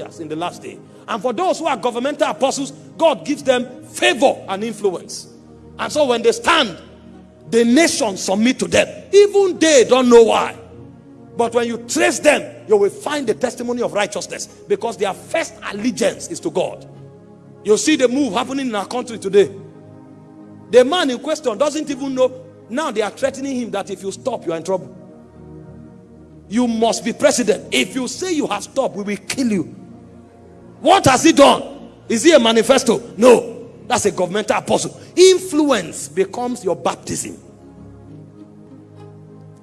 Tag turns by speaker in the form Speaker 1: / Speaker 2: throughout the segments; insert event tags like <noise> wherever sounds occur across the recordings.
Speaker 1: in the last day. And for those who are governmental apostles, God gives them favor and influence. And so when they stand, the nation submit to them. Even they don't know why. But when you trace them, you will find the testimony of righteousness because their first allegiance is to God. You see the move happening in our country today. The man in question doesn't even know. Now they are threatening him that if you stop, you are in trouble. You must be president. If you say you have stopped, we will kill you. What has he done? Is he a manifesto? No. That's a governmental apostle. Influence becomes your baptism.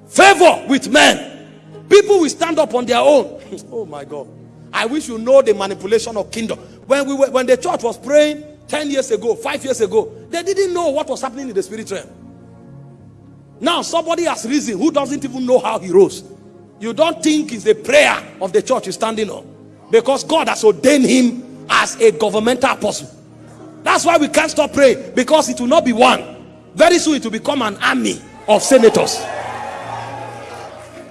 Speaker 1: Favor with men. People will stand up on their own. <laughs> oh my God. I wish you know the manipulation of kingdom. When we were, when the church was praying 10 years ago, 5 years ago, they didn't know what was happening in the spirit realm. Now somebody has risen who doesn't even know how he rose. You don't think it's the prayer of the church is standing on because God has ordained him as a governmental apostle. That's why we can't stop praying because it will not be one. Very soon it will become an army of senators,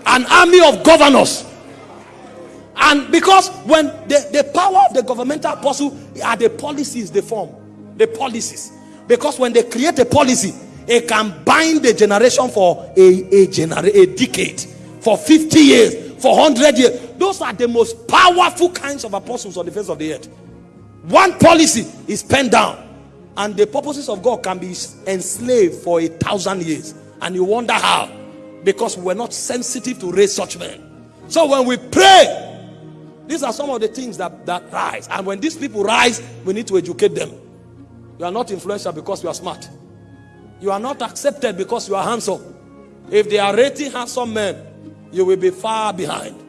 Speaker 1: an army of governors. And because when the, the power of the governmental apostle are the policies they form, the policies. Because when they create a policy, it can bind the generation for a, a, genera a decade, for 50 years, for 100 years. Those are the most powerful kinds of apostles on the face of the earth. One policy is penned down and the purposes of God can be enslaved for a thousand years. And you wonder how. Because we're not sensitive to raise such men. So when we pray, these are some of the things that, that rise. And when these people rise, we need to educate them. You are not influential because you are smart. You are not accepted because you are handsome. If they are rating handsome men, you will be far behind.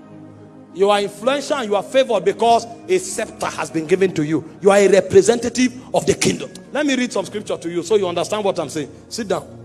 Speaker 1: You are influential and you are favored because a scepter has been given to you. You are a representative of the kingdom. Let me read some scripture to you so you understand what I'm saying. Sit down.